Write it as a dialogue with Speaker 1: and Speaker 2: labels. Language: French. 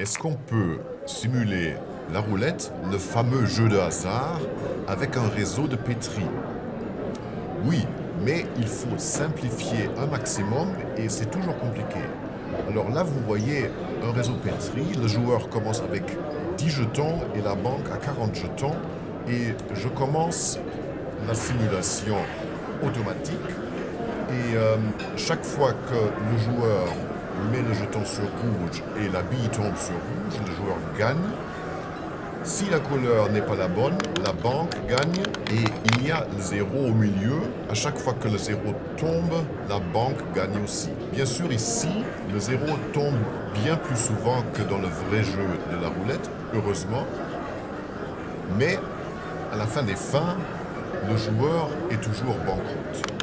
Speaker 1: Est-ce qu'on peut simuler la roulette, le fameux jeu de hasard, avec un réseau de pétri? Oui, mais il faut simplifier un maximum et c'est toujours compliqué. Alors là, vous voyez un réseau pétri, le joueur commence avec 10 jetons et la banque à 40 jetons et je commence la simulation automatique et euh, chaque fois que le joueur jeton sur rouge et la bille tombe sur rouge, le joueur gagne. Si la couleur n'est pas la bonne, la banque gagne et il y a le zéro au milieu. À chaque fois que le zéro tombe, la banque gagne aussi. Bien sûr, ici, le zéro tombe bien plus souvent que dans le vrai jeu de la roulette, heureusement. Mais à la fin des fins, le joueur est toujours banqueroute.